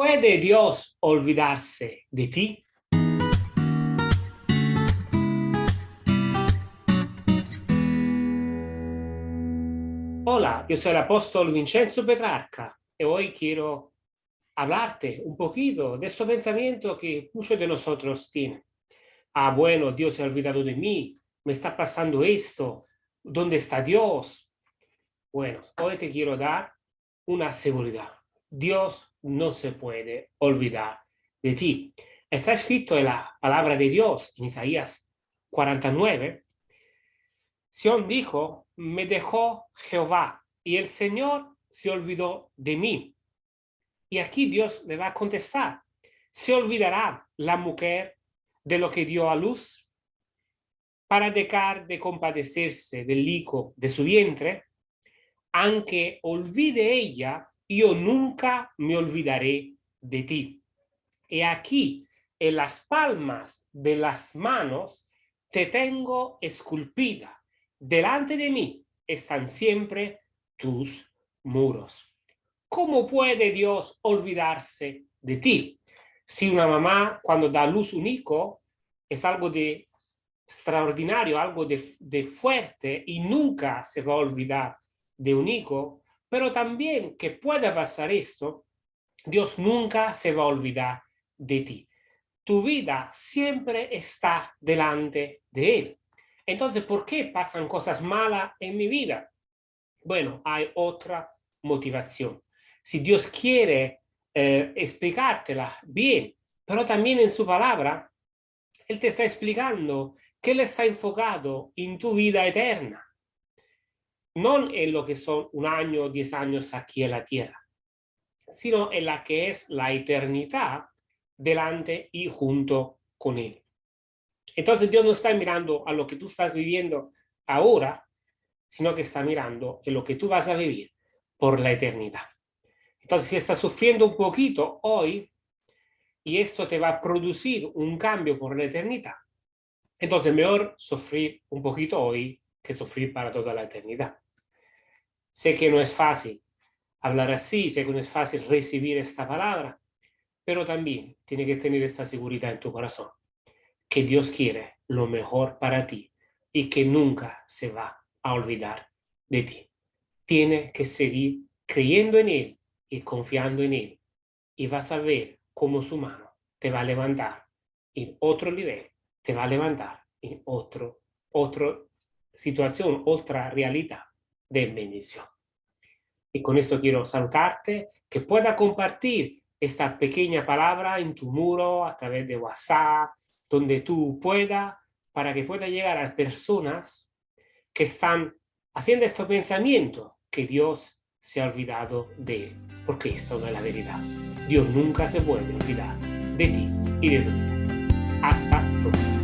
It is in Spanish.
¿Puede Dios olvidarse de ti? Hola, yo soy el apóstol Vincenzo Petrarca y hoy quiero hablarte un poquito de este pensamiento que muchos de nosotros tienen. Ah, bueno, Dios se ha olvidado de mí, me está pasando esto, ¿dónde está Dios? Bueno, hoy te quiero dar una seguridad. Dios no se puede olvidar de ti. Está escrito en la palabra de Dios en Isaías 49. Sion dijo, me dejó Jehová y el Señor se olvidó de mí. Y aquí Dios le va a contestar, ¿se olvidará la mujer de lo que dio a luz? Para dejar de compadecerse del hijo de su vientre, aunque olvide ella, yo nunca me olvidaré de ti. Y aquí, en las palmas de las manos, te tengo esculpida. Delante de mí están siempre tus muros. ¿Cómo puede Dios olvidarse de ti? Si una mamá cuando da luz un hijo es algo de extraordinario, algo de, de fuerte y nunca se va a olvidar de un hijo, pero también que pueda pasar esto, Dios nunca se va a olvidar de ti. Tu vida siempre está delante de Él. Entonces, ¿por qué pasan cosas malas en mi vida? Bueno, hay otra motivación. Si Dios quiere eh, explicártela bien, pero también en su palabra, Él te está explicando que Él está enfocado en tu vida eterna no en lo que son un año o diez años aquí en la tierra, sino en la que es la eternidad delante y junto con Él. Entonces Dios no está mirando a lo que tú estás viviendo ahora, sino que está mirando en lo que tú vas a vivir por la eternidad. Entonces, si estás sufriendo un poquito hoy, y esto te va a producir un cambio por la eternidad, entonces mejor sufrir un poquito hoy que sufrir para toda la eternidad. Sé que no es fácil hablar así, sé que no es fácil recibir esta palabra, pero también tiene que tener esta seguridad en tu corazón, que Dios quiere lo mejor para ti y que nunca se va a olvidar de ti. Tiene que seguir creyendo en Él y confiando en Él y vas a ver cómo su mano te va a levantar en otro nivel, te va a levantar en otro, otra situación, otra realidad de bendición. Y con esto quiero saludarte, que pueda compartir esta pequeña palabra en tu muro, a través de WhatsApp, donde tú puedas, para que pueda llegar a personas que están haciendo este pensamiento, que Dios se ha olvidado de él, porque esto no es la verdad. Dios nunca se a olvidar de ti y de tu vida. Hasta pronto.